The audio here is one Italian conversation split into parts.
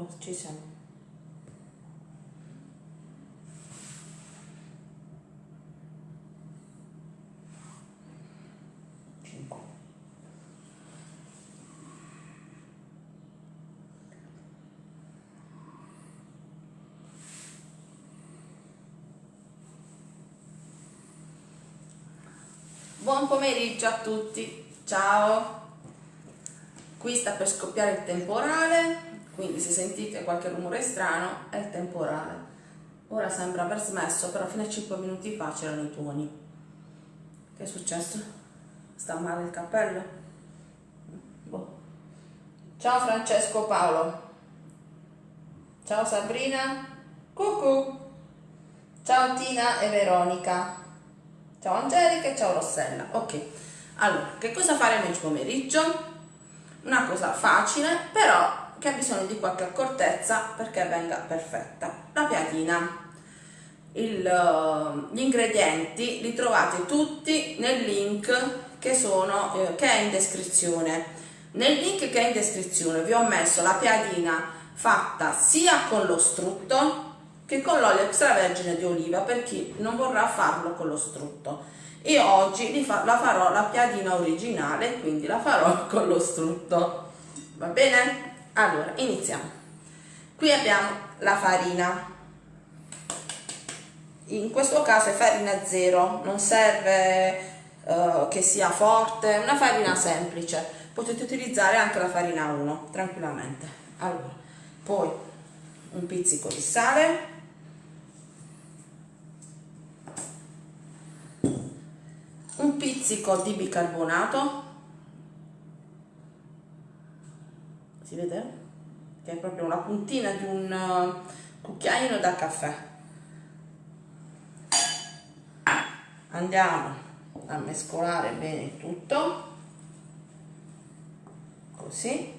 eccolo ci siamo Cinque. Buon pomeriggio a tutti, ciao! Qui sta per scoppiare il temporale, quindi se sentite qualche rumore strano è il temporale. Ora sembra aver smesso, però fino a 5 minuti fa c'erano i tuoni. Che è successo? Sta male il cappello? Boh. Ciao Francesco Paolo. Ciao Sabrina. Cucù. Ciao Tina e Veronica. Ciao Angelica e ciao Rossella. Ok, allora, che cosa faremo oggi pomeriggio? Una cosa facile, però che ha bisogno di qualche accortezza perché venga perfetta. La piadina. Il, uh, gli ingredienti li trovate tutti nel link che, sono, eh, che è in descrizione. Nel link che è in descrizione vi ho messo la piadina fatta sia con lo strutto che con l'olio extravergine di oliva per chi non vorrà farlo con lo strutto. Io oggi la farò la piadina originale, quindi la farò con lo strutto. Va bene? Allora, iniziamo. Qui abbiamo la farina. In questo caso è farina zero, non serve uh, che sia forte, una farina semplice. Potete utilizzare anche la farina 1, tranquillamente. Allora, poi un pizzico di sale, un pizzico di bicarbonato si vede? che è proprio una puntina di un uh, cucchiaino da caffè. Andiamo a mescolare bene tutto. Così.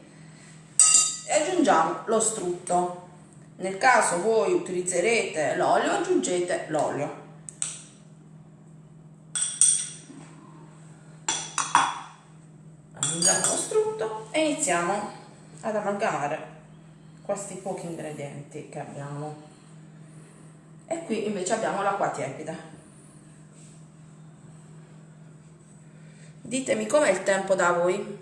E aggiungiamo lo strutto. Nel caso voi utilizzerete l'olio aggiungete l'olio. Aggiungiamo lo strutto e iniziamo ad amalgamare questi pochi ingredienti che abbiamo. E qui invece abbiamo l'acqua tiepida. Ditemi com'è il tempo da voi?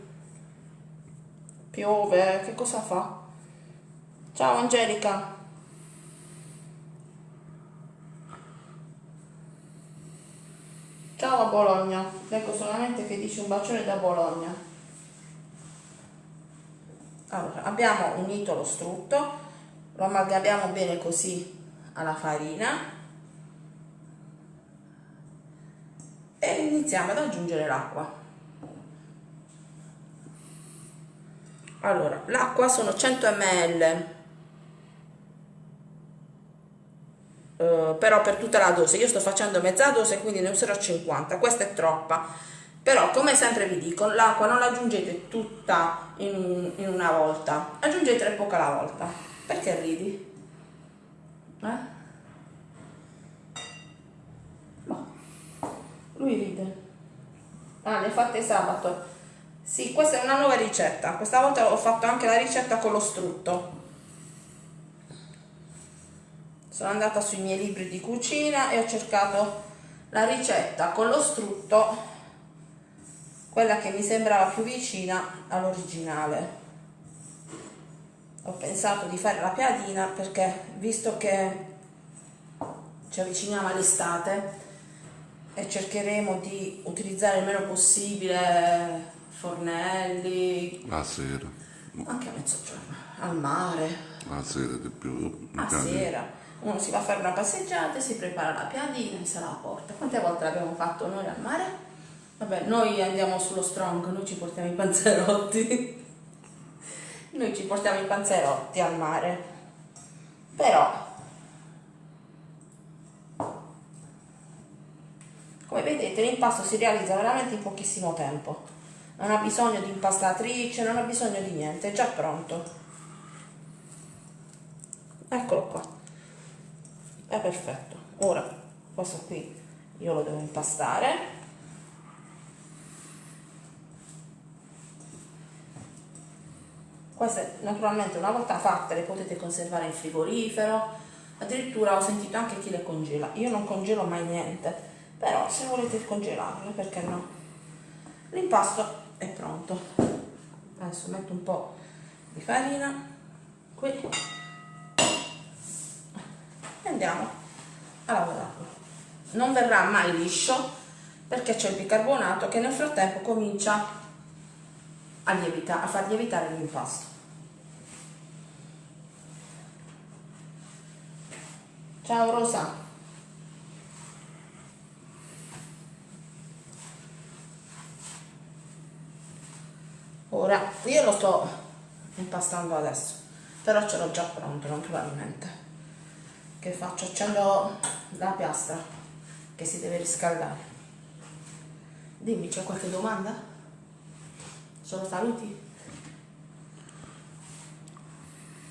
Piove che cosa fa? Ciao Angelica. Ciao a Bologna, ecco solamente che dice un bacione da Bologna. Allora, abbiamo unito lo strutto, lo amalgamiamo bene così alla farina e iniziamo ad aggiungere l'acqua. Allora, l'acqua sono 100 ml Eh, però per tutta la dose. Io sto facendo mezza dose quindi ne userò 50 questa è troppa però come sempre vi dico l'acqua non la aggiungete tutta in, in una volta aggiungetela poca alla volta perché ridi? Eh? No. lui ride ah ne fate sabato sì questa è una nuova ricetta questa volta ho fatto anche la ricetta con lo strutto sono andata sui miei libri di cucina e ho cercato la ricetta con lo strutto quella che mi sembrava più vicina all'originale. Ho pensato di fare la piadina perché visto che ci avviciniamo all'estate e cercheremo di utilizzare il meno possibile fornelli la sera. anche a mezzogiorno al mare. La sera di più a sera. uno si va a fare una passeggiata, si prepara la piadina e se la porta. Quante volte l'abbiamo fatto noi al mare? Vabbè, noi andiamo sullo strong, noi ci portiamo i panzerotti. noi ci portiamo i panzerotti al mare. Però, come vedete, l'impasto si realizza veramente in pochissimo tempo. Non ha bisogno di impastatrice, non ha bisogno di niente, è già pronto. Eccolo qua è perfetto ora questo qui io lo devo impastare queste naturalmente una volta fatte le potete conservare in frigorifero. Addirittura ho sentito anche chi le congela. Io non congelo mai niente però se volete congelarle perché no? L'impasto è pronto. Adesso metto un po' di farina. Qui. E andiamo a lavorarlo. Non verrà mai liscio perché c'è il bicarbonato che nel frattempo comincia a, lievita, a far lievitare l'impasto ciao Rosa ora io lo sto impastando adesso però ce l'ho già pronto naturalmente che faccio? accendo la piastra che si deve riscaldare dimmi c'è qualche domanda? solo saluti?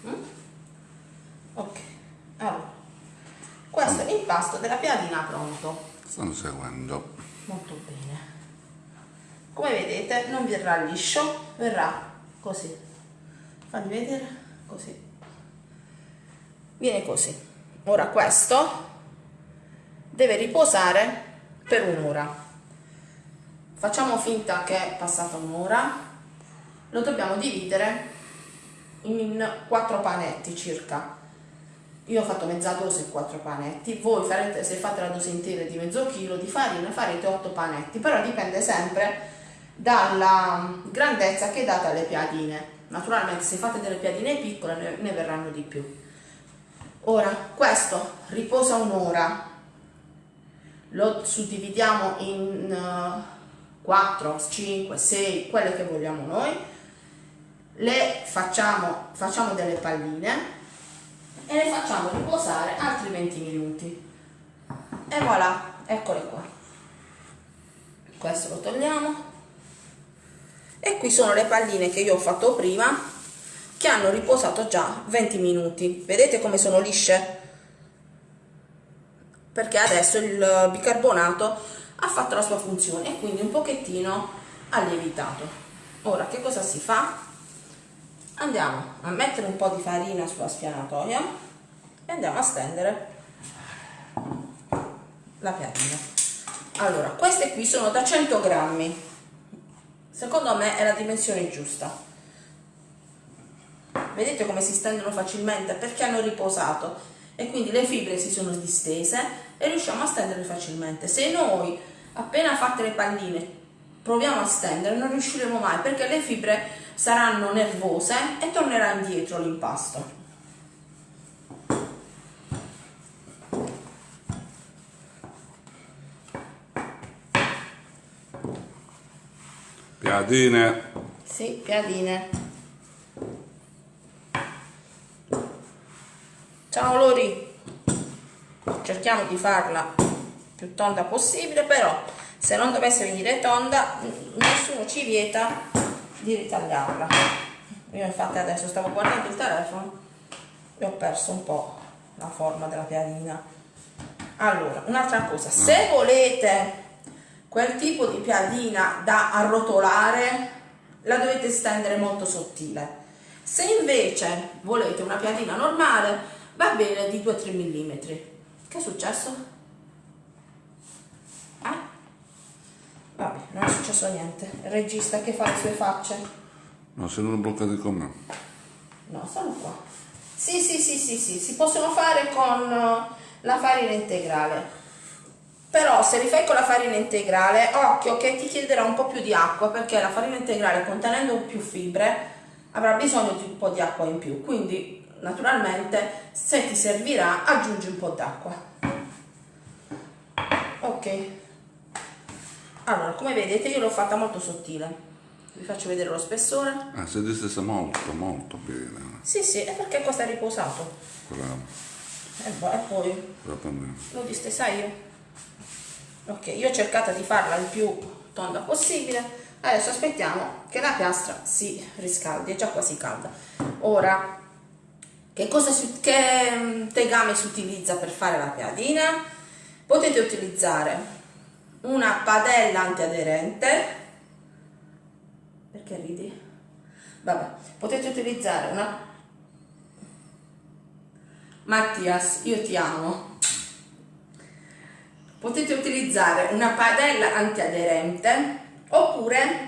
Mm? ok allora questo è l'impasto della piadina pronto. Stanno seguendo. Molto bene. Come vedete non verrà liscio verrà così. Fammi vedere così. Viene così. Ora questo deve riposare per un'ora. Facciamo finta che è passata un'ora. Lo dobbiamo dividere in quattro panetti circa io ho fatto mezza dose e quattro panetti. Voi farete se fate la dose intera di mezzo chilo di farina farete otto panetti. Però dipende sempre dalla grandezza che date alle piadine. Naturalmente se fate delle piadine piccole ne, ne verranno di più. Ora, questo riposa un'ora, lo suddividiamo in uh, 4, 5, 6, quelle che vogliamo noi, le facciamo, facciamo delle palline e le facciamo riposare altri 20 minuti. E voilà, eccole qua. Questo lo togliamo. E qui sono le palline che io ho fatto prima che hanno riposato già 20 minuti. Vedete come sono lisce? Perché adesso il bicarbonato ha fatto la sua funzione e quindi un pochettino ha lievitato. Ora che cosa si fa andiamo a mettere un po' di farina sulla spianatoia e andiamo a stendere la piadina allora queste qui sono da 100 grammi. Secondo me è la dimensione giusta. Vedete come si stendono facilmente? Perché hanno riposato. E quindi le fibre si sono distese e riusciamo a stenderle facilmente. Se noi appena fatte le palline proviamo a stendere non riusciremo mai perché le fibre saranno nervose e tornerà indietro l'impasto Piadine. Sì, piadine. Ciao Lori. Cerchiamo di farla più tonda possibile, però se non dovesse venire tonda, nessuno ci vieta di ritagliarla. Io infatti adesso stavo guardando il telefono e ho perso un po' la forma della piadina. Allora, un'altra cosa, se volete quel tipo di piadina da arrotolare la dovete stendere molto sottile se invece volete una piadina normale va bene di 2-3 mm che è successo? Eh? Vabbè non è successo niente. Il regista che fa le sue facce? No se non bloccati con me. No sono qua. Sì sì sì sì sì si possono fare con la farina integrale. Però se li fai con la farina integrale occhio che ti chiederà un po' più di acqua perché la farina integrale contenendo più fibre avrà bisogno di un po' di acqua in più. Quindi naturalmente se ti servirà aggiungi un po' d'acqua. Ok allora come vedete io l'ho fatta molto sottile. Vi faccio vedere lo spessore. Ah si è distesa molto molto bene. Sì sì è perché questo è riposato. Bravo e, e poi? Lo distesa io ok io ho cercato di farla il più tonda possibile. Adesso aspettiamo che la piastra si riscaldi è già quasi calda. Ora che cosa si, che mm, tegame si utilizza per fare la piadina? Potete utilizzare una padella antiaderente. Perché ridi? Vabbè potete utilizzare una Mattias io ti amo. Potete utilizzare una padella antiaderente oppure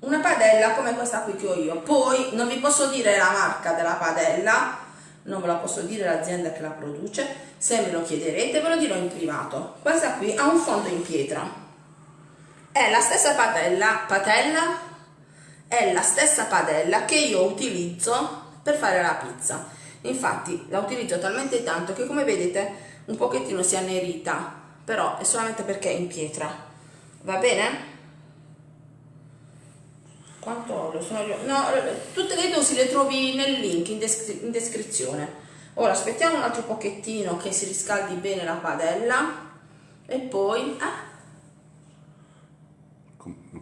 una padella come questa qui che ho io. Poi non vi posso dire la marca della padella non ve la posso dire l'azienda che la produce se me lo chiederete ve lo dirò in privato. Questa qui ha un fondo in pietra. È la stessa padella patella? È la stessa padella che io utilizzo per fare la pizza. Infatti la utilizzo talmente tanto che come vedete un pochettino si è annerita. Però è solamente perché è in pietra. Va bene? quanto olio sono no, tutte le dosi le trovi nel link in, descri in descrizione ora aspettiamo un altro pochettino che si riscaldi bene la padella e poi ah,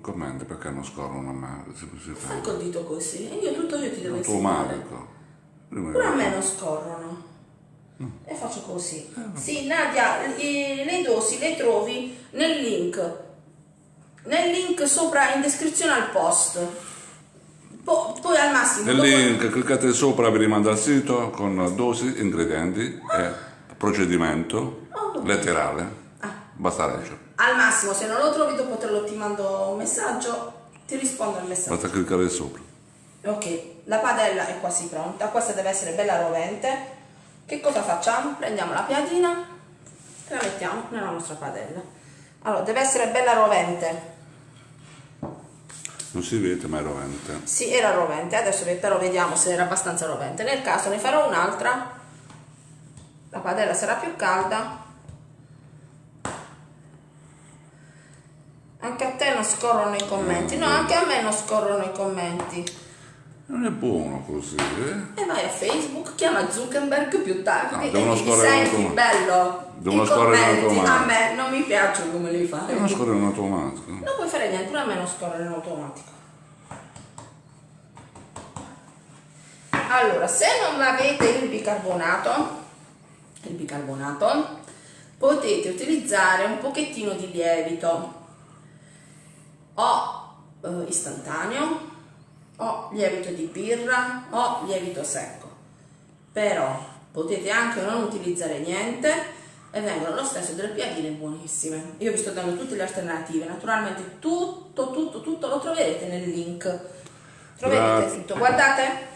commenti perché non scorrono a me si, si fai col dito così e io tutto io ti devo automatico pure a me non scorrono. Mm. e faccio così. Eh, sì Nadia le dosi le trovi nel link. Nel link sopra in descrizione al post po poi al massimo nel link cliccate sopra vi rimanda al sito con dosi ingredienti e procedimento oh, letterale. Ah. basta leggere. Al massimo se non lo trovi dopo te lo ti mando un messaggio ti rispondo al messaggio. Basta cliccare sopra. Ok la padella è quasi pronta questa deve essere bella rovente. Che cosa facciamo? prendiamo la piadina e la mettiamo nella nostra padella. Allora deve essere bella rovente non si vede ma è rovente. Sì era rovente adesso però vediamo se era abbastanza rovente. Nel caso ne farò un'altra. La padella sarà più calda. Anche a te non scorrono i commenti. No, anche a me non scorrono i commenti. Non è buono così, eh? E vai a Facebook, chiama Zuckerberg più tardi no, e gli senti bello. Devono scorrere in automatico. A me non mi piacciono come li fai. Devono scorrere in automatico. Non puoi fare niente, pure a me non scorrere in automatico. Allora, se non avete il bicarbonato, il bicarbonato, potete utilizzare un pochettino di lievito o eh, istantaneo o lievito di birra o lievito secco. Però potete anche non utilizzare niente e vengono lo stesso delle piadine buonissime. Io vi sto dando tutte le alternative. Naturalmente tutto tutto tutto lo troverete nel link. Troverete tutto guardate.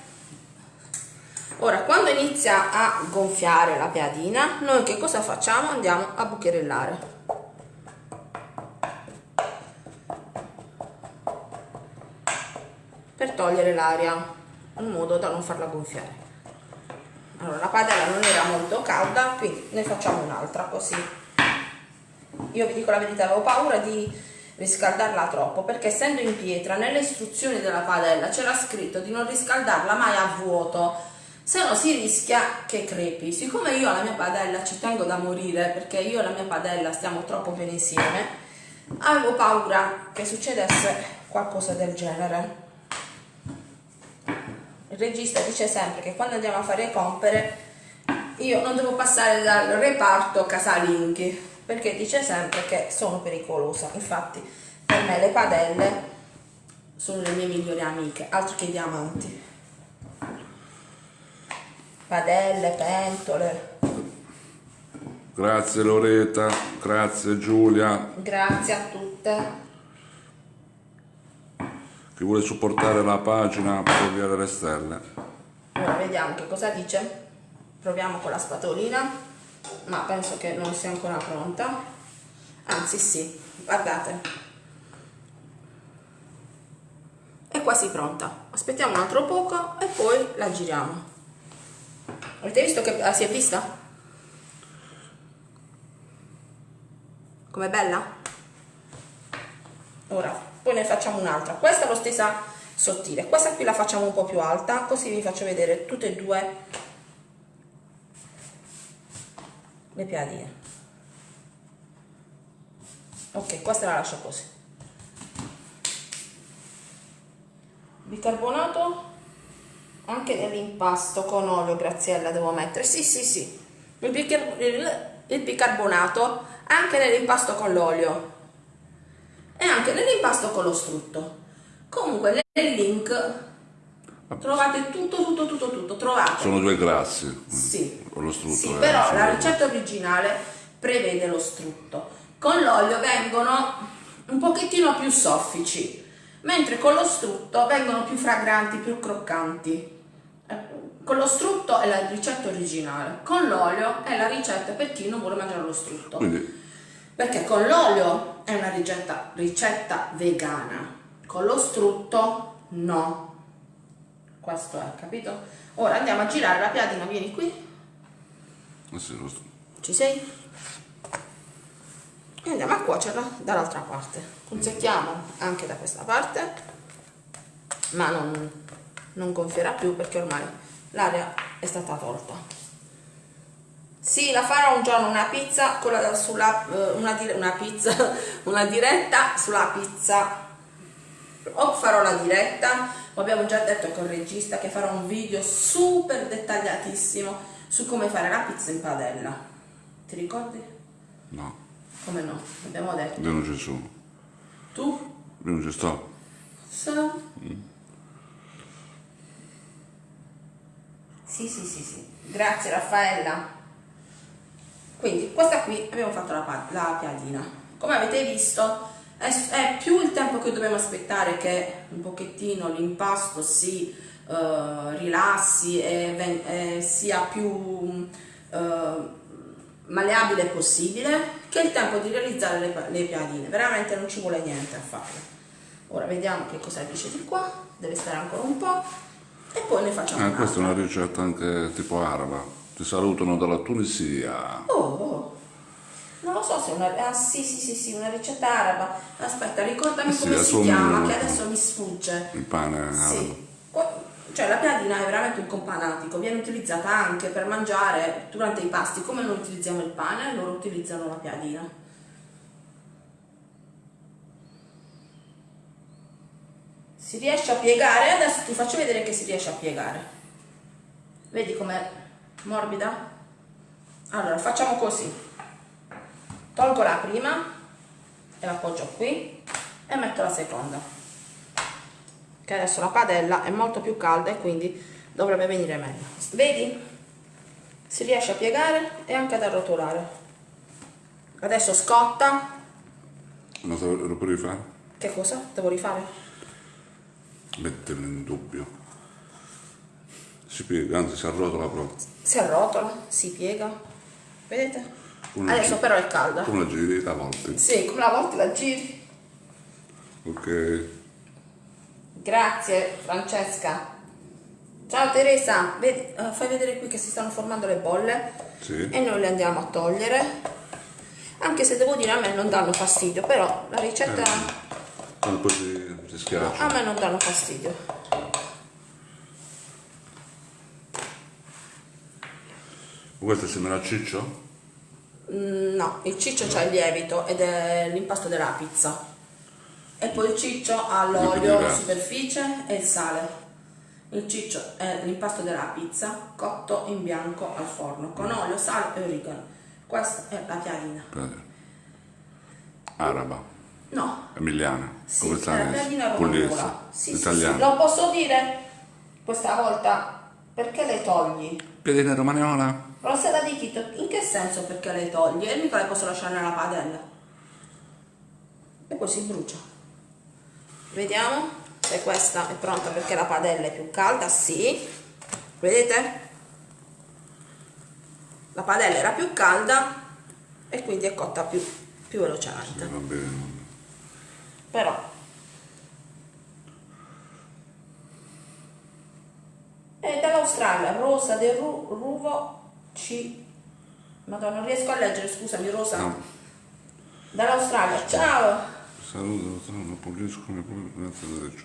Ora quando inizia a gonfiare la piadina noi che cosa facciamo? Andiamo a bucherellare per togliere l'aria in modo da non farla gonfiare. Allora la padella non era molto calda quindi ne facciamo un'altra così. Io vi dico la verità avevo paura di riscaldarla troppo perché essendo in pietra nelle istruzioni della padella c'era scritto di non riscaldarla mai a vuoto. Se no si rischia che crepi. Siccome io alla mia padella ci tengo da morire perché io e la mia padella stiamo troppo bene insieme avevo paura che succedesse qualcosa del genere il regista dice sempre che quando andiamo a fare compere io non devo passare dal reparto casalinghi perché dice sempre che sono pericolosa. Infatti per me le padelle sono le mie migliori amiche altro che diamanti. Padelle, pentole. Grazie Loretta. Grazie Giulia. Grazie a tutte chi vuole supportare la pagina per ovviare le stelle. Ora vediamo che cosa dice. Proviamo con la spatolina, ma penso che non sia ancora pronta. Anzi sì, guardate. È quasi pronta. Aspettiamo un altro poco e poi la giriamo. Avete visto che ah, si è vista? Com'è bella? Ora poi ne facciamo un'altra. Questa è lo stessa sottile. Questa qui la facciamo un po' più alta così vi faccio vedere tutte e due le piadine. Ok questa la lascio così. Bicarbonato anche nell'impasto con olio Graziella devo mettere. Sì sì sì. Il, bicar il, il bicarbonato anche nell'impasto con l'olio e anche nell'impasto con lo strutto comunque nel link Trovate tutto, tutto, tutto, tutto. Trovate. Sono due grassi. Sì. Con lo strutto. Sì, eh, però la ricetta originale prevede lo strutto. Con l'olio vengono un pochettino più soffici, mentre con lo strutto vengono più fragranti, più croccanti. Eh, Con lo strutto è la ricetta originale, con l'olio è la ricetta per chi non vuole mangiare lo strutto. Quindi Perché con l'olio è una ricetta, ricetta vegana, con lo strutto no. Questo è, capito? Ora andiamo a girare la piadina, vieni qui. Ci sei? E andiamo a cuocerla dall'altra parte. Punzettiamo anche da questa parte, ma non, non gonfierà più perché ormai l'aria è stata tolta. Sì, la farò un giorno una pizza con la, sulla, eh, una, una pizza, una diretta sulla pizza. O farò la diretta, abbiamo già detto col regista che farò un video super dettagliatissimo su come fare la pizza in padella. Ti ricordi? No, Come no? Abbiamo detto. io non ci sono. Tu? Io non ci sto. So. Sì, sì, sì, sì. Grazie Raffaella. Quindi questa qui abbiamo fatto la, la piadina. Come avete visto è, è più il tempo che dobbiamo aspettare che un pochettino l'impasto si eh, rilassi e ven- e sia più eh, maleabile possibile che il tempo di realizzare le, le piadine. Veramente non ci vuole niente a farle. Ora vediamo che cosa dice di qua, deve stare ancora un po' e poi ne facciamo Eh, questa è una ricetta anche tipo araba. Ti salutano dalla Tunisia. Oh, oh. non lo so se è una... Ah sì, sì, sì, sì, una ricetta araba. Aspetta, ricordami Eh sì, come si chiama, che adesso mi sfugge. Il pane. Sì. Cioè la piadina è veramente un companatico, viene utilizzata anche per mangiare durante i pasti, come noi utilizziamo il pane, loro utilizzano la piadina. Si riesce a piegare, adesso ti faccio vedere che si riesce a piegare. Vedi com'è morbida? Allora, facciamo così. Tolgo la prima e la appoggio qui e metto la seconda. Che adesso la padella è molto più calda e quindi dovrebbe venire meglio. Vedi? Si riesce a piegare e anche ad arrotolare. Adesso scotta. Se lo puoi rifare? Che cosa? Devo rifare? Metterlo in dubbio. Si piega, anzi si arrotola proprio. Si arrotola, si piega. Vedete? Una Adesso però è calda. Come la giri a volte. Sì, come la volta la giri. Ok. Grazie Francesca. Ciao Teresa, Vedi- eh, fai vedere qui che si stanno formando le bolle Sì. e noi le andiamo a togliere. Anche se devo dire a me non danno fastidio, però la ricetta Quando poi si, si schiaccia. a me non danno fastidio. Questo sembra ciccio? Mm, No, il ciccio c'ha il lievito ed è l'impasto della pizza. E poi il ciccio ha l'olio in superficie e il sale. Il ciccio è l'impasto della pizza cotto in bianco al forno con olio, sale e origano. Questa è la piadina. Araba. No, Emiliana. sì, come? Pugliese. romanola. Sì, sì, sì. Italiana. Lo posso dire questa volta perché le togli? Piedina romagnola. Rossella di Chito, in che senso perché le togli? E mica le posso lasciare nella padella. E poi si brucia. Vediamo se questa è pronta perché la padella è più calda. Sì. Vedete? La padella era più calda e quindi è cotta più, più velocemente. Va bene. Però è dall'Australia, Rosa del Ru- Ruvo C. Madonna, non riesco a leggere, scusami Rosa. No. Dall'Australia, ciao! Saluto, non pulisco derecho.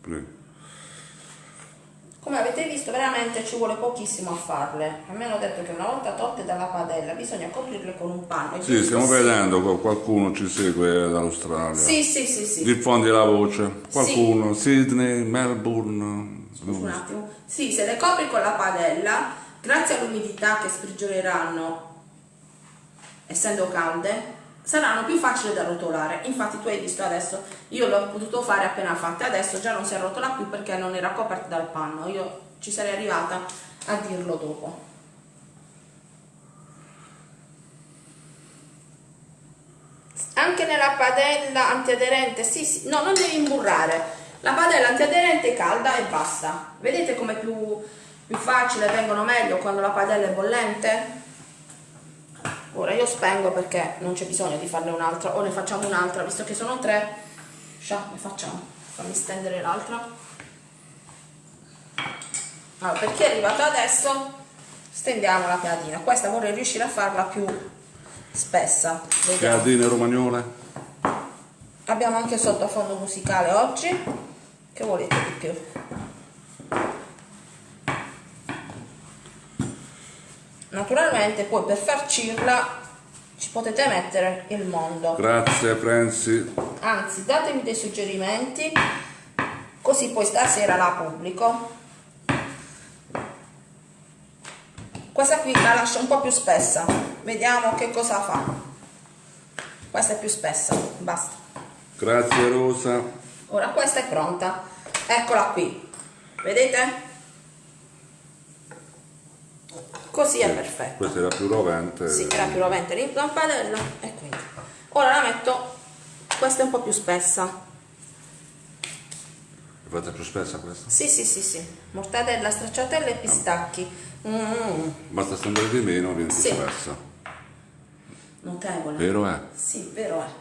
Prego. Come avete visto veramente ci vuole pochissimo a farle. A me hanno detto che una volta tolte dalla padella bisogna coprirle con un panno. Sì, stiamo giusto? vedendo che qualcuno ci segue dall'Australia. Sì, sì, sì, sì. Diffondi la voce. Qualcuno, Sydney, Melbourne. Scusa un attimo. Sì, se le copri con la padella, grazie all'umidità che sprigioneranno, essendo calde, saranno più facili da rotolare. Infatti tu hai visto adesso, io l'ho potuto fare appena fatte, adesso già non si arrotola più perché non era coperta dal panno, io ci sarei arrivata a dirlo dopo. Anche nella padella antiaderente, sì, sì, no, non devi imburrare. La padella antiaderente è calda e basta. Vedete come più, più facile vengono meglio quando la padella è bollente? ora io spengo perché non c'è bisogno di farne un'altra o ne facciamo un'altra visto che sono tre. Scià, ne facciamo. Fammi stendere l'altra. Allora per chi è arrivato adesso stendiamo la piadina. Questa vorrei riuscire a farla più spessa. Vediamo. piadine romagnole abbiamo anche sottofondo musicale oggi che volete di più? Naturalmente poi per farcirla ci potete mettere il mondo. Grazie Franci. Anzi datemi dei suggerimenti così poi stasera la pubblico. Questa qui la lascio un po' più spessa. Vediamo che cosa fa. Questa è più spessa basta. Grazie Rosa ora questa è pronta eccola qui vedete così è perfetto questa era più rovente sì era più rovente la padella e quindi ora la metto questa è un po' più spessa Fate più spessa questa? Sì, sì, sì, sì. Mortadella, stracciatella e pistacchi. Mm. Basta stendere di meno, viene più sì. spessa. Notevole. Vero è? Sì, vero è.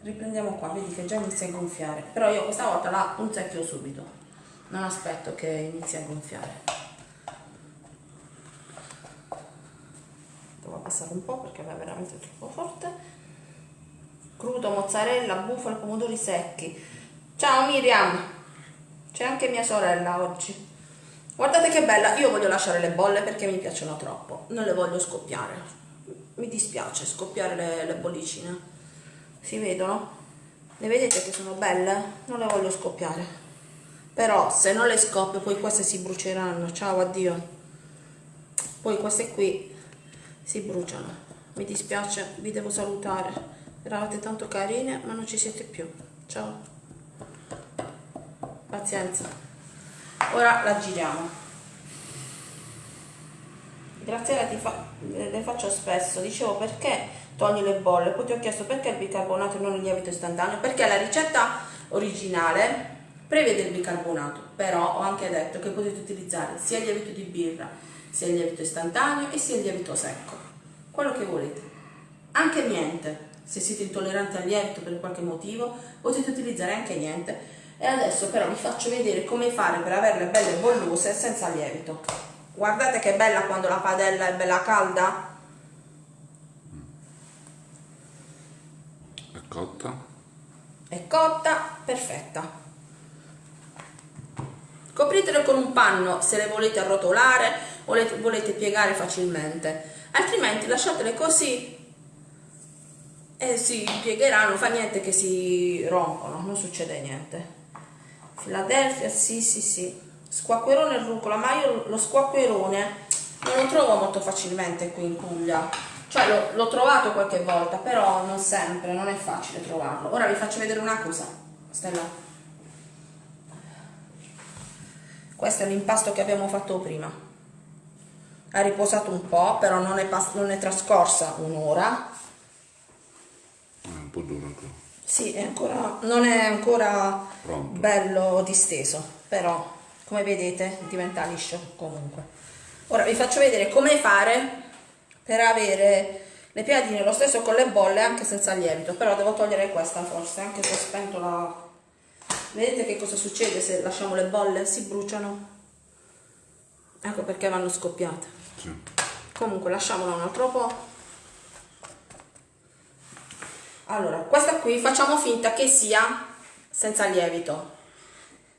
Riprendiamo qua, vedi che già inizia a gonfiare. Però io questa volta la punzecchio subito. Non aspetto che inizi a gonfiare. devo abbassare un po' perché è veramente troppo forte. Crudo, mozzarella, bufala, pomodori secchi. Ciao Miriam. C'è anche mia sorella oggi. Guardate che bella io voglio lasciare le bolle perché mi piacciono troppo. Non le voglio scoppiare. Mi dispiace scoppiare le, le bollicine si vedono? le vedete che sono belle? non le voglio scoppiare però se non le scoppio poi queste si bruceranno ciao addio poi queste qui si bruciano. Mi dispiace, vi devo salutare. Eravate tanto carine, ma non ci siete più. Ciao. Pazienza. Ora la giriamo. Fa, le faccio spesso, dicevo perché togli le bolle, poi ti ho chiesto perché il bicarbonato e non il lievito istantaneo, perché la ricetta originale prevede il bicarbonato, però ho anche detto che potete utilizzare sia il lievito di birra sia il lievito istantaneo e sia il lievito secco, quello che volete. Anche niente, se siete intolleranti al lievito per qualche motivo, potete utilizzare anche niente. E adesso però vi faccio vedere come fare per averle belle bollose senza lievito. Guardate che bella quando la padella è bella calda. Cotta? È cotta, perfetta. Copritele con un panno se le volete arrotolare volete, volete piegare facilmente altrimenti lasciatele così e si piegheranno fa niente che si rompono non succede niente Philadelphia sì sì sì squacquerone e rucola ma io lo squacquerone non lo trovo molto facilmente qui in Puglia cioè l'ho trovato qualche volta però non sempre non è facile trovarlo ora vi faccio vedere una cosa Stella questo è l'impasto che abbiamo fatto prima ha riposato un po', però non è, non è trascorsa un'ora. È un po' duro ancora. Sì, è ancora, non è ancora Pronto. bello disteso, però come vedete diventa liscio comunque. Ora vi faccio vedere come fare per avere le piadine lo stesso con le bolle anche senza lievito, però devo togliere questa forse, anche se ho spento la... Vedete che cosa succede se lasciamo le bolle? Si bruciano. Ecco perché vanno scoppiate. Sì. Comunque lasciamola un altro po'. Allora, questa qui facciamo finta che sia senza lievito.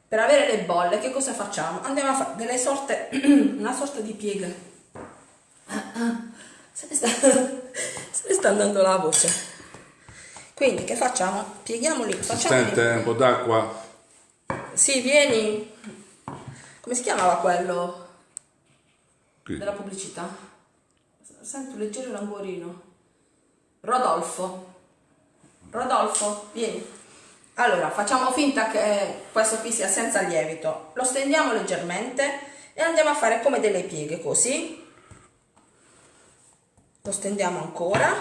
Per avere le bolle, che cosa facciamo? Andiamo a fare delle sorte, una sorta di piega. Se ne, sta, se ne sta andando la voce. Quindi che facciamo? Pieghiamoli. Facciamoli. Sente un po' d'acqua. Sì, vieni. Come si chiamava quello? Qui. della pubblicità. Sento leggero languorino. Rodolfo. Rodolfo, vieni. Allora, facciamo finta che questo qui sia senza lievito. Lo stendiamo leggermente e andiamo a fare come delle pieghe, così. Lo stendiamo ancora.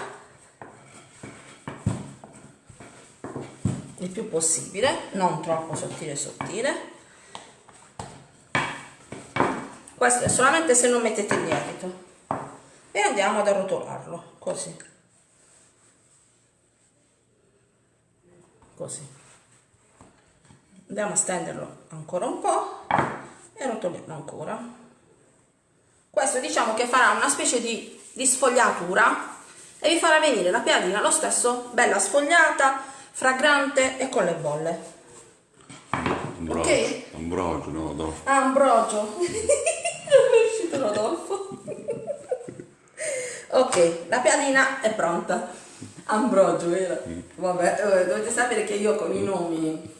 Il più possibile, non troppo sottile sottile. Questo è solamente se non mettete il lievito. E andiamo ad arrotolarlo, così. Così. Andiamo a stenderlo ancora un po' e rotoliamo ancora. Questo diciamo che farà una specie di, di sfogliatura e vi farà venire la piadina lo stesso, bella sfogliata, fragrante e con le bolle. Ambrogio, Ok. ambrogio, no, no. Ah, ambrogio. non è uscito Rodolfo. ok, la piadina è pronta. Ambrogio, vero? Vabbè, eh, dovete sapere che io con i nomi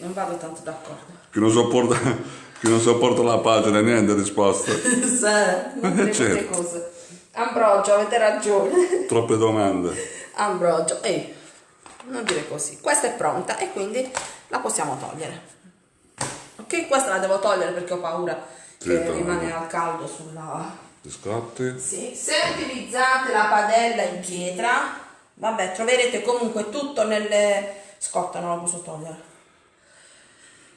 non vado tanto d'accordo. Chi non sopporta, chi non sopporta la pagina, niente risposta. Sì, non queste Certo. cose. Ambrogio, avete ragione. Troppe domande. Ambrogio, ehi, non dire così. Questa è pronta e quindi la possiamo togliere. Ok, questa la devo togliere perché ho paura Sì, che togli. rimane al caldo sulla... Biscotti. Sì, se utilizzate la padella in pietra, vabbè, troverete comunque tutto nelle... Scotta, non la posso togliere.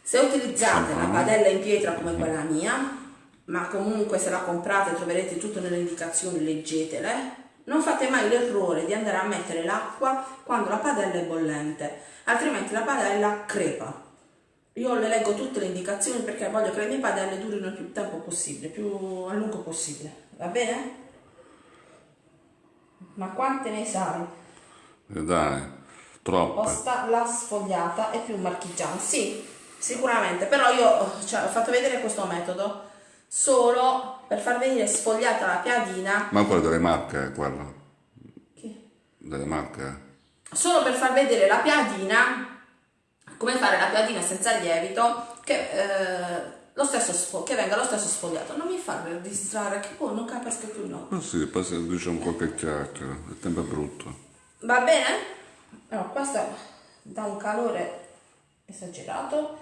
Se utilizzate la padella in pietra come quella mia, ma comunque se la comprate troverete tutto nelle indicazioni, leggetele, non fate mai l'errore di andare a mettere l'acqua quando la padella è bollente, altrimenti la padella crepa. Io le leggo tutte le indicazioni perché voglio che le mie padelle durino il più tempo possibile, più a lungo possibile. Va bene? Ma quante ne sai? Eh, dai, troppe. Posta la sfogliata e più marchigiana. Sì, sicuramente, però io cioè, ho fatto vedere questo metodo solo per far venire sfogliata la piadina, Ma quella delle marche è quella. che- Delle marche. solo per far vedere la piadina, come fare la piadina senza lievito, che, eh, lo stesso che venga lo stesso sfogliato. Non mi far distrarre, che poi non capisco più no. Ma sì, poi se diciamo qualche chiacchiera, il tempo è brutto. Va bene? No, questa dà un calore esagerato.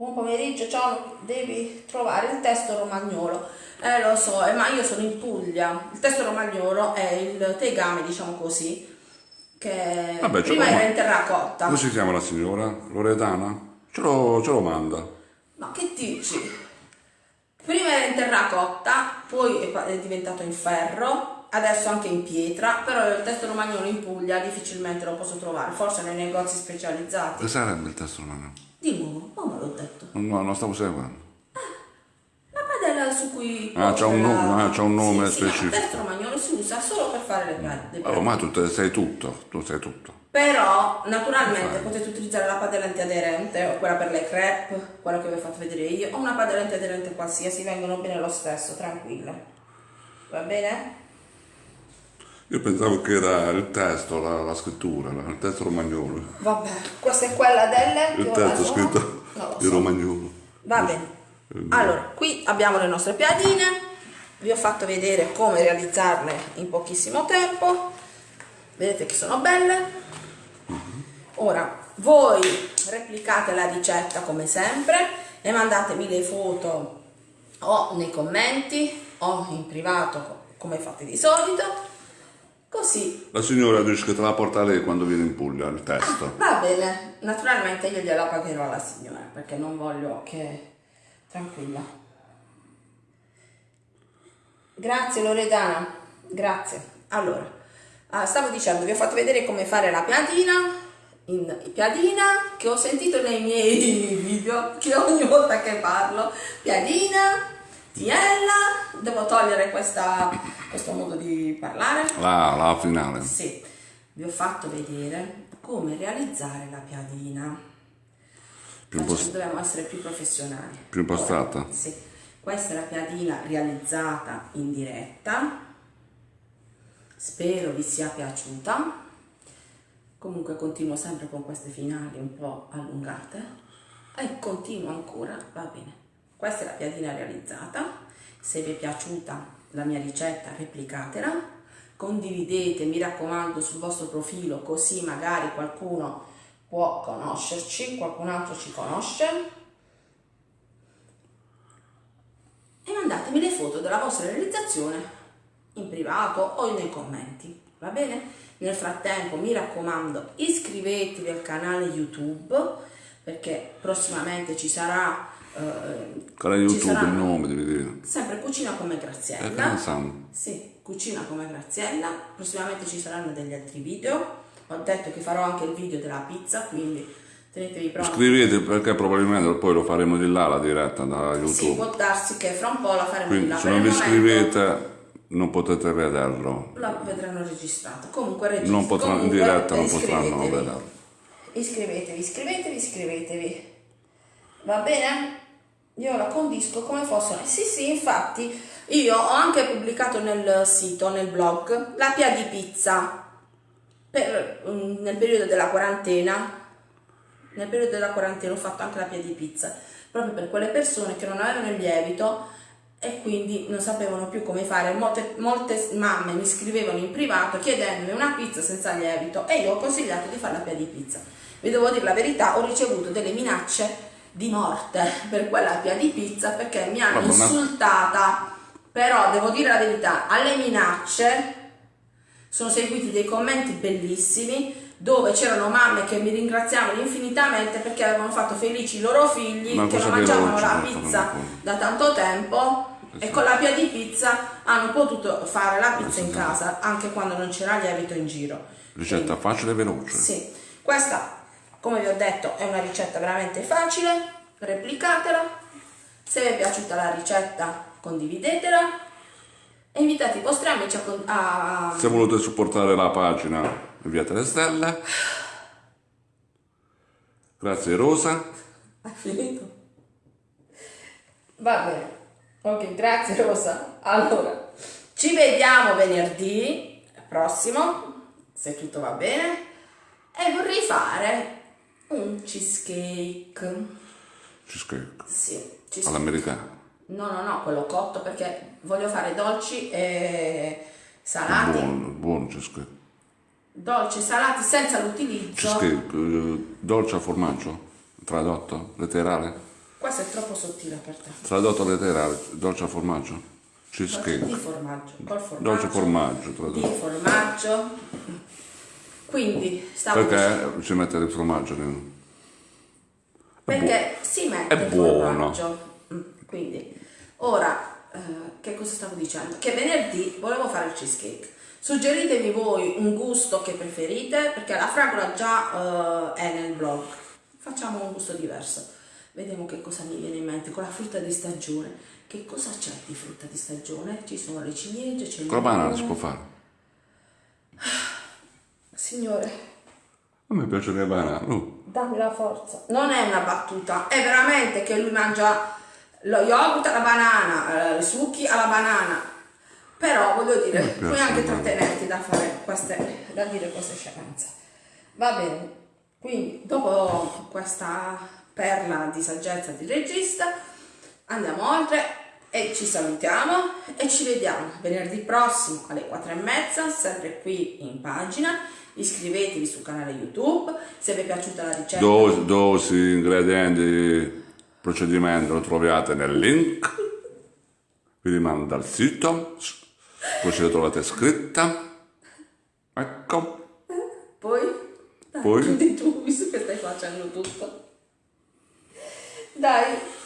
Buon pomeriggio, ciao, devi trovare il testo romagnolo. Eh lo so, eh, ma io sono in Puglia. Il testo romagnolo è il tegame, diciamo così, che Vabbè, prima era in terracotta. Come si chiama la signora? Loredana? Ce lo, ce lo manda. Ma che dici? Prima era in terracotta, poi è diventato in ferro, adesso anche in pietra, però il testo romagnolo in Puglia difficilmente lo posso trovare, forse nei negozi specializzati. Che sarebbe il testo romano? Di nuovo, come l'ho detto? No, non stavo seguendo. La padella su cui... Ah, c'ha un la- nome, ah, c'ha un nome sì, sì, no, specifico. il testo romagnolo si usa solo per fare le piade. Oh, ma tu te- sai tutto, tu sai tutto. Però, naturalmente, potete utilizzare la padella antiaderente o quella per le crepe, quella che vi ho fatto vedere io, o una padella antiaderente qualsiasi, vengono bene lo stesso, tranquille. Va bene? Io pensavo che era il testo, la, la scrittura, il testo romagnolo. Vabbè, questa è quella delle... Il testo scritto lo in so. romagnolo. Va bene. Allora, qui abbiamo le nostre piadine. Vi ho fatto vedere come realizzarle in pochissimo tempo. Vedete che sono belle. Ora, voi replicate la ricetta come sempre e mandatemi le foto o nei commenti o in privato come fate di solito. Così La signora dice che te la porta lei quando viene in Puglia, il testo. Va bene, naturalmente io gliela pagherò alla signora perché non voglio che... Tranquilla. Grazie Loredana, grazie. Allora, ah, stavo dicendo, vi ho fatto vedere come fare la piadina, in piadina che ho sentito nei miei video, che ogni volta che parlo, piadina, tiella, devo togliere questa, questo modo di parlare. La, la finale. Sì, vi ho fatto vedere come realizzare la piadina. Più impost- Dobbiamo essere più professionali. Più impostata? Ora, sì, questa è la piadina realizzata in diretta. Spero vi sia piaciuta. Comunque continuo sempre con queste finali un po' allungate. E continuo ancora, va bene. Questa è la piadina realizzata. Se vi è piaciuta la mia ricetta, replicatela. condividete, mi raccomando, sul vostro profilo, così magari qualcuno può conoscerci, qualcun altro ci conosce. E mandatemi le foto della vostra realizzazione in privato o nei commenti, va bene? Nel frattempo mi raccomando iscrivetevi al canale YouTube perché prossimamente ci sarà eh, canale YouTube il nome devi dire sempre Cucina come Graziella eh, sì, Cucina come Graziella prossimamente ci saranno degli altri video ho detto che farò anche il video della pizza quindi tenetevi pronti iscrivetevi perché probabilmente poi lo faremo di là la diretta da YouTube sì, può darsi che fra un po' la faremo quindi, di là se non vi iscrivete non potete vederlo. Lo vedranno registrato. Comunque registra. Non potranno, Comunque, in diretta non potranno vederlo. Iscrivetevi, iscrivetevi, iscrivetevi. Va bene? Io la condisco come fosse. Sì, sì, infatti io ho anche pubblicato nel sito, nel blog, la pia di pizza per, um, nel periodo della quarantena. Nel periodo della quarantena ho fatto anche la pia di pizza proprio per quelle persone che non avevano il lievito e quindi non sapevano più come fare. Molte, molte, mamme mi scrivevano in privato chiedendomi una pizza senza lievito e io ho consigliato di fare la pia di pizza. Vi devo dire la verità, ho ricevuto delle minacce di morte per quella pia di pizza perché mi hanno insultata, però devo dire la verità, alle minacce sono seguiti dei commenti bellissimi dove c'erano mamme che mi ringraziavano infinitamente perché avevano fatto felici i loro figli Ma che non mangiavano la pizza da tanto tempo e con la pia di pizza hanno potuto fare la pizza in casa anche quando non c'era lievito in giro. Ricetta Quindi, facile e veloce. Sì, questa come vi ho detto è una ricetta veramente facile, replicatela. Se vi è piaciuta la ricetta condividetela e invitate i vostri amici a... a... Se volete supportare la pagina inviate le stelle. Grazie Rosa. Finito? Va bene. Ok, grazie Rosa. Allora, ci vediamo venerdì prossimo, se tutto va bene, e vorrei fare un cheesecake. Cheesecake? Sì. Cheesecake. All'americana? No, no, no, quello cotto perché voglio fare dolci e salati. Buono, buono cheesecake. Dolci, salati senza l'utilizzo. Cheesecake, uh, dolce a formaggio, tradotto, letterale. Questo è troppo sottile per te. Tradotto letterale, dolce a formaggio. Cheesecake. Di formaggio, col formaggio. Dolce formaggio, tradotto. Di formaggio. Quindi stavo Perché si mette il formaggio? Perché si mette è il buono. formaggio. Mm, quindi, ora, eh, che cosa stavo dicendo? Che venerdì volevo fare il cheesecake. Suggeritemi voi un gusto che preferite, perché la fragola già uh, è nel blog. Facciamo un gusto diverso. Vediamo che cosa mi viene in mente con la frutta di stagione. Che cosa c'è di frutta di stagione? Ci sono le ciliegie, c'è il banana si può fare. Signore. A me piace le banane. Uh. Dammi la forza. Non è una battuta, è veramente che lui mangia lo yogurt alla banana, eh, i succhi alla banana. Però voglio dire, puoi anche trattenerti da fare queste, da dire queste scemenze. Va bene. Quindi, dopo questa perla di saggezza di regista. Andiamo oltre e ci salutiamo e ci vediamo venerdì prossimo alle 4 e mezza, sempre qui in pagina. Iscrivetevi sul canale YouTube, se vi è piaciuta la ricetta. Dosi, dosi ingredienti, procedimento lo trovate nel link. Vi rimando dal sito, ce la trovate scritta. Ecco. Poi? Poi? Chiudi tu, visto che stai facendo tutto. Dai.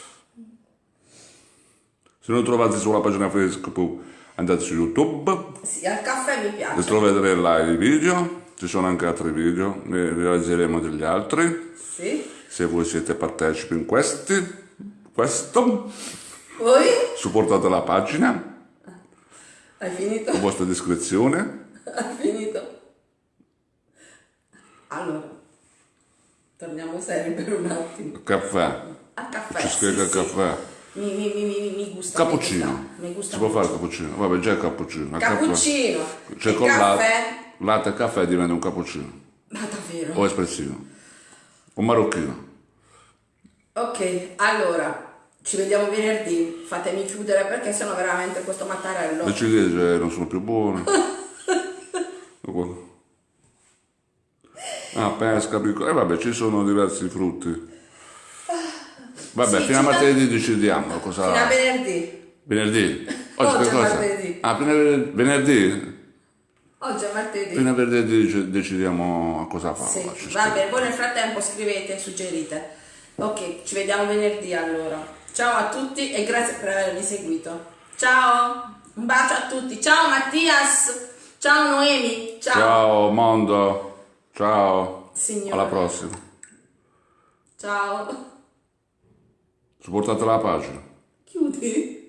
Se non trovate sulla pagina Facebook andate su YouTube. Sì, al caffè mi piace. E troverete là i video. Ci sono anche altri video, ne realizzeremo degli altri. Sì. Se voi siete partecipi in questi, questo. Poi? Supportate la pagina. Hai finito? La vostra descrizione. Hai finito? Allora, torniamo seri per un attimo. Caffè al caffè. Ci scrive sì, caffè. Mi, mi, mi, mi, gusta. Cappuccino. Mi gusta, si può fare il cappuccino? Vabbè, già il cappuccino. Cappuccino. Cioè con caffè. latte e caffè diventa un cappuccino. Ma davvero? O espressivo. O marocchino. Ok, allora. Ci vediamo venerdì. Fatemi chiudere perché sennò veramente questo mattarello. Le ciliegie non sono più buone. Ah, pesca, piccola. E vabbè, ci sono diversi frutti. Vabbè, Sì, fino a martedì decidiamo cosa... Fino a venerdì. Venerdì? Oggi che è cosa? martedì. Ah, vener- venerdì? Oggi è martedì. Fino a venerdì dec- decidiamo a cosa fare. Sì, Ci va bene, voi nel frattempo scrivete e suggerite. Ok, ci vediamo venerdì allora. Ciao a tutti e grazie per avermi seguito. Ciao, un bacio a tutti. Ciao Mattias, ciao Noemi, ciao. Ciao mondo, ciao. Signore. Alla prossima. Ciao. Supportate la pace. Chiudi.